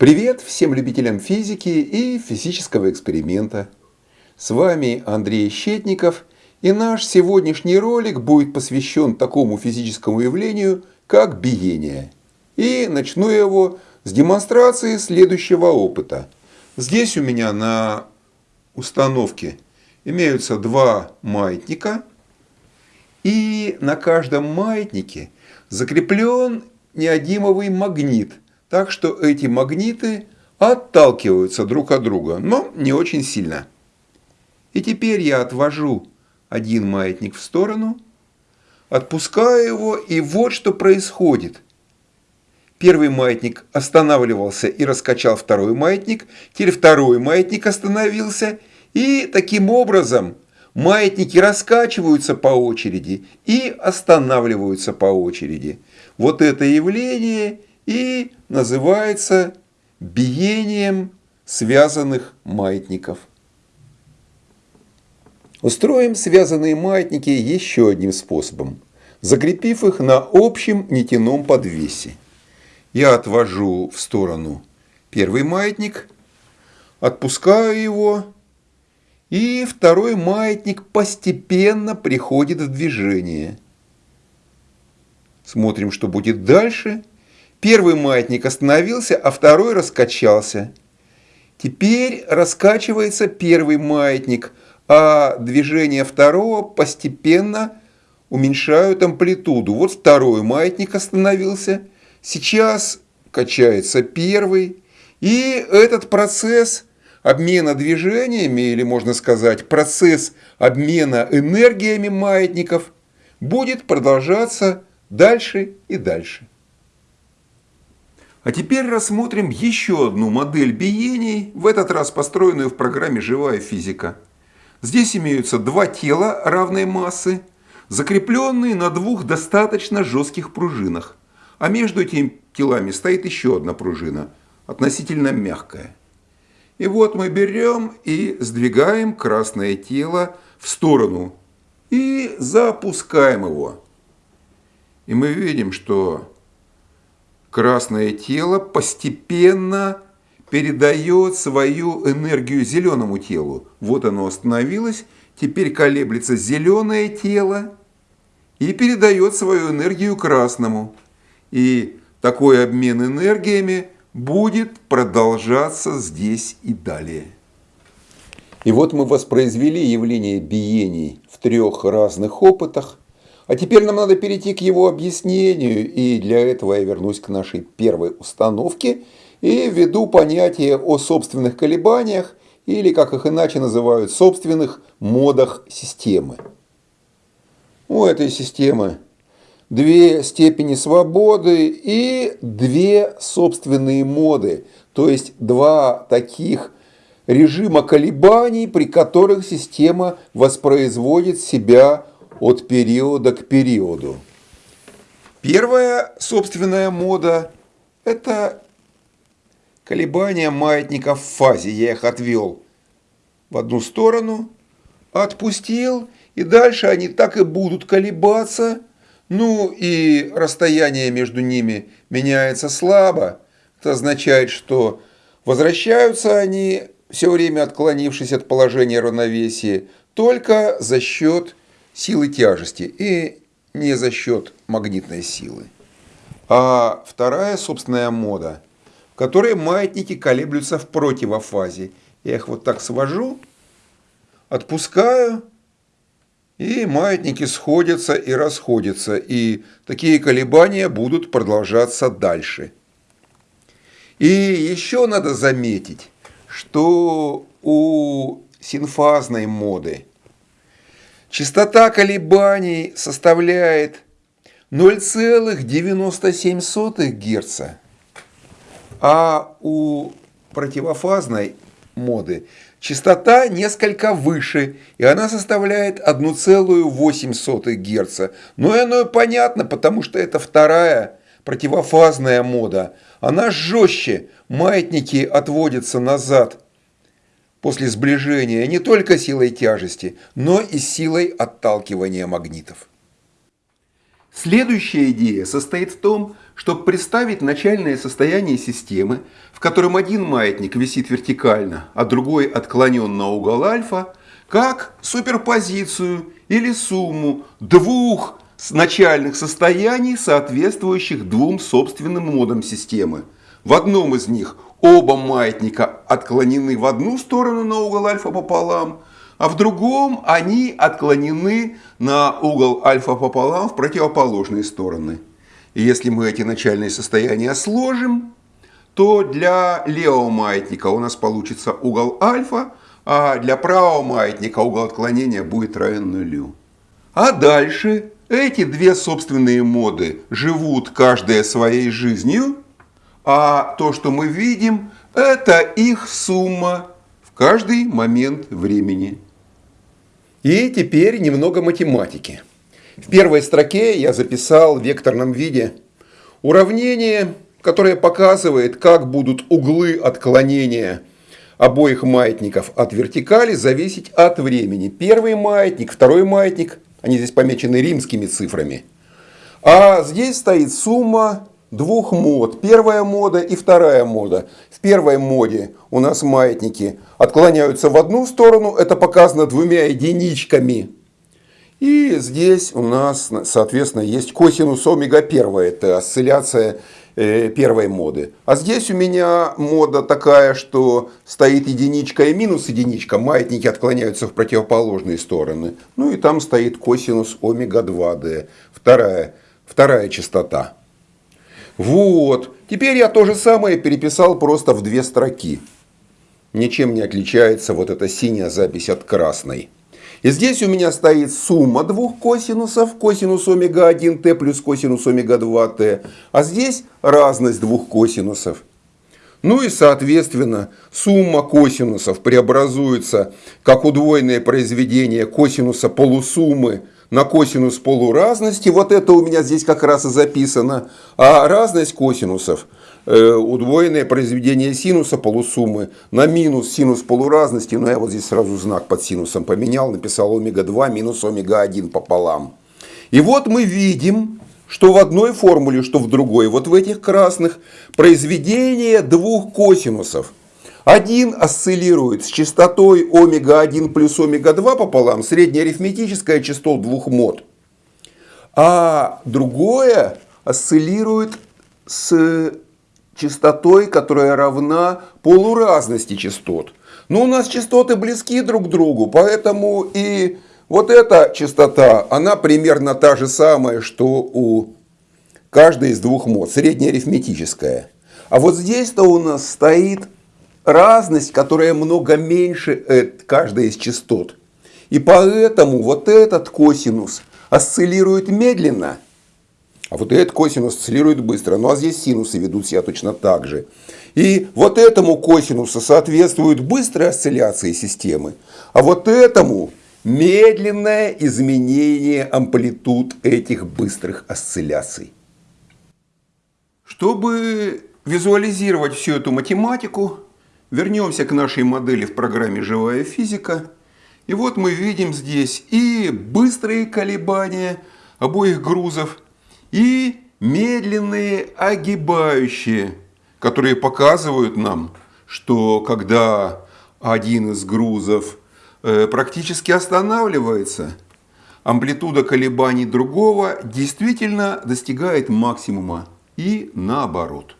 Привет всем любителям физики и физического эксперимента. С вами Андрей Щетников, и наш сегодняшний ролик будет посвящен такому физическому явлению, как биение. И начну его с демонстрации следующего опыта. Здесь у меня на установке имеются два маятника, и на каждом маятнике закреплен неодимовый магнит, так что эти магниты отталкиваются друг от друга, но не очень сильно. И теперь я отвожу один маятник в сторону, отпускаю его, и вот что происходит. Первый маятник останавливался и раскачал второй маятник, теперь второй маятник остановился, и таким образом маятники раскачиваются по очереди и останавливаются по очереди. Вот это явление и называется биением связанных маятников. Устроим связанные маятники еще одним способом, закрепив их на общем нитяном подвесе. Я отвожу в сторону первый маятник, отпускаю его, и второй маятник постепенно приходит в движение. Смотрим, что будет дальше. Первый маятник остановился, а второй раскачался. Теперь раскачивается первый маятник, а движение второго постепенно уменьшают амплитуду. Вот второй маятник остановился, сейчас качается первый. И этот процесс обмена движениями, или можно сказать процесс обмена энергиями маятников, будет продолжаться дальше и дальше. А теперь рассмотрим еще одну модель биений, в этот раз построенную в программе «Живая физика». Здесь имеются два тела равной массы, закрепленные на двух достаточно жестких пружинах, а между этими телами стоит еще одна пружина, относительно мягкая. И вот мы берем и сдвигаем красное тело в сторону и запускаем его. И мы видим, что красное тело постепенно передает свою энергию зеленому телу. Вот оно остановилось, теперь колеблется зеленое тело и передает свою энергию красному. И такой обмен энергиями будет продолжаться здесь и далее. И вот мы воспроизвели явление биений в трех разных опытах, а теперь нам надо перейти к его объяснению, и для этого я вернусь к нашей первой установке и введу понятие о собственных колебаниях, или, как их иначе называют, собственных модах системы. У этой системы две степени свободы и две собственные моды, то есть два таких режима колебаний, при которых система воспроизводит себя от периода к периоду. Первая собственная мода – это колебания маятников в фазе. Я их отвел в одну сторону, отпустил, и дальше они так и будут колебаться. Ну и расстояние между ними меняется слабо. Это означает, что возвращаются они, все время отклонившись от положения равновесия, только за счет силы тяжести и не за счет магнитной силы. А вторая собственная мода, в которой маятники колеблются в противофазе. Я их вот так свожу, отпускаю, и маятники сходятся и расходятся, и такие колебания будут продолжаться дальше. И еще надо заметить, что у синфазной моды – Частота колебаний составляет 0,97 Гц, а у противофазной моды частота несколько выше, и она составляет 1,8 Гц. Но и оно понятно, потому что это вторая противофазная мода. Она жестче, маятники отводятся назад после сближения не только силой тяжести, но и силой отталкивания магнитов. Следующая идея состоит в том, чтобы представить начальное состояние системы, в котором один маятник висит вертикально, а другой отклонен на угол альфа, как суперпозицию или сумму двух начальных состояний, соответствующих двум собственным модам системы. В одном из них оба маятника отклонены в одну сторону на угол альфа пополам, а в другом они отклонены на угол альфа пополам в противоположные стороны. И если мы эти начальные состояния сложим, то для левого маятника у нас получится угол альфа, а для правого маятника угол отклонения будет равен нулю. А дальше эти две собственные моды живут каждая своей жизнью, а то, что мы видим, это их сумма в каждый момент времени. И теперь немного математики. В первой строке я записал в векторном виде уравнение, которое показывает, как будут углы отклонения обоих маятников от вертикали зависеть от времени. Первый маятник, второй маятник, они здесь помечены римскими цифрами. А здесь стоит сумма двух мод. Первая мода и вторая мода. В первой моде у нас маятники отклоняются в одну сторону, это показано двумя единичками. И здесь у нас, соответственно, есть косинус омега 1, это осцилляция э, первой моды. А здесь у меня мода такая, что стоит единичка и минус единичка, маятники отклоняются в противоположные стороны. Ну и там стоит косинус омега 2d, вторая, вторая частота. Вот. Теперь я то же самое переписал просто в две строки. Ничем не отличается вот эта синяя запись от красной. И здесь у меня стоит сумма двух косинусов, косинус омега-1t плюс косинус омега-2t. А здесь разность двух косинусов. Ну и, соответственно, сумма косинусов преобразуется как удвоенное произведение косинуса полусуммы на косинус полуразности. Вот это у меня здесь как раз и записано. А разность косинусов э, удвоенное произведение синуса полусуммы на минус синус полуразности. Но я вот здесь сразу знак под синусом поменял, написал омега-2 минус омега-1 пополам. И вот мы видим, что в одной формуле, что в другой, вот в этих красных, произведение двух косинусов – один осциллирует с частотой омега-1 плюс омега-2 пополам, среднеарифметическая частот двух мод. А другое осциллирует с частотой, которая равна полуразности частот. Но у нас частоты близки друг к другу, поэтому и вот эта частота, она примерно та же самая, что у каждой из двух мод, среднеарифметическая. А вот здесь-то у нас стоит разность, которая много меньше каждой из частот. И поэтому вот этот косинус осциллирует медленно, а вот этот косинус осциллирует быстро. Ну а здесь синусы ведут себя точно так же. И вот этому косинусу соответствует быстрая осцилляция системы, а вот этому медленное изменение амплитуд этих быстрых осцилляций. Чтобы визуализировать всю эту математику, Вернемся к нашей модели в программе «Живая физика». И вот мы видим здесь и быстрые колебания обоих грузов, и медленные огибающие, которые показывают нам, что когда один из грузов э, практически останавливается, амплитуда колебаний другого действительно достигает максимума и наоборот.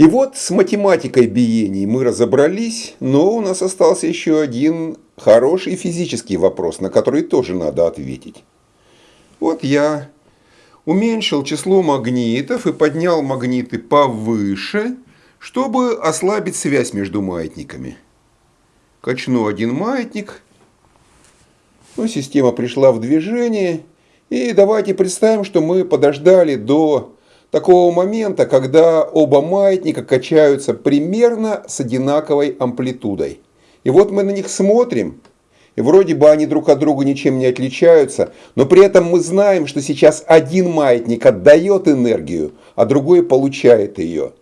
И вот с математикой биений мы разобрались, но у нас остался еще один хороший физический вопрос, на который тоже надо ответить. Вот я уменьшил число магнитов и поднял магниты повыше, чтобы ослабить связь между маятниками. Качну один маятник, ну, система пришла в движение, и давайте представим, что мы подождали до такого момента, когда оба маятника качаются примерно с одинаковой амплитудой. И вот мы на них смотрим, и вроде бы они друг от друга ничем не отличаются, но при этом мы знаем, что сейчас один маятник отдает энергию, а другой получает ее.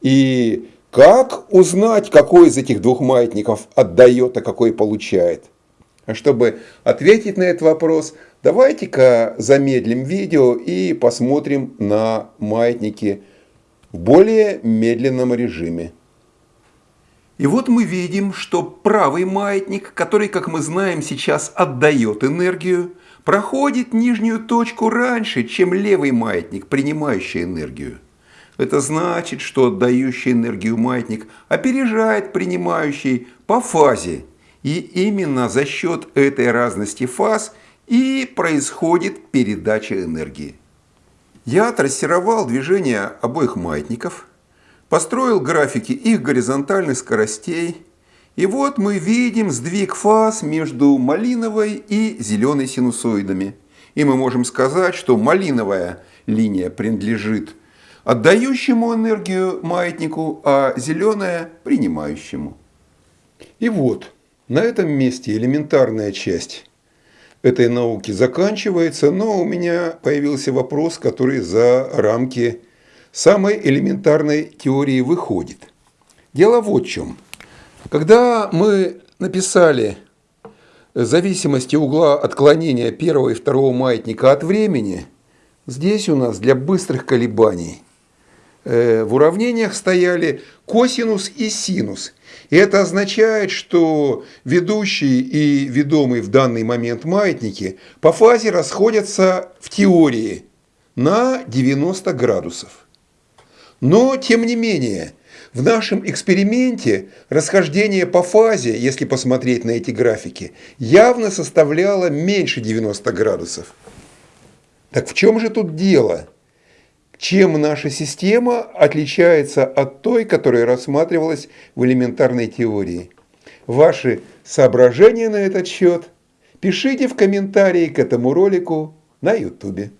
И как узнать, какой из этих двух маятников отдает, а какой получает? А чтобы ответить на этот вопрос, давайте-ка замедлим видео и посмотрим на маятники в более медленном режиме. И вот мы видим, что правый маятник, который, как мы знаем, сейчас отдает энергию, проходит нижнюю точку раньше, чем левый маятник, принимающий энергию. Это значит, что отдающий энергию маятник опережает принимающий по фазе. И именно за счет этой разности фаз и происходит передача энергии. Я трассировал движение обоих маятников, построил графики их горизонтальных скоростей, и вот мы видим сдвиг фаз между малиновой и зеленой синусоидами. И мы можем сказать, что малиновая линия принадлежит отдающему энергию маятнику, а зеленая – принимающему. И вот, на этом месте элементарная часть этой науки заканчивается, но у меня появился вопрос, который за рамки самой элементарной теории выходит. Дело вот в чем. Когда мы написали зависимости угла отклонения первого и второго маятника от времени, здесь у нас для быстрых колебаний э, в уравнениях стояли косинус и синус – и это означает, что ведущий и ведомый в данный момент маятники по фазе расходятся в теории на 90 градусов. Но, тем не менее, в нашем эксперименте расхождение по фазе, если посмотреть на эти графики, явно составляло меньше 90 градусов. Так в чем же тут дело? Чем наша система отличается от той, которая рассматривалась в элементарной теории. Ваши соображения на этот счет пишите в комментарии к этому ролику на YouTube.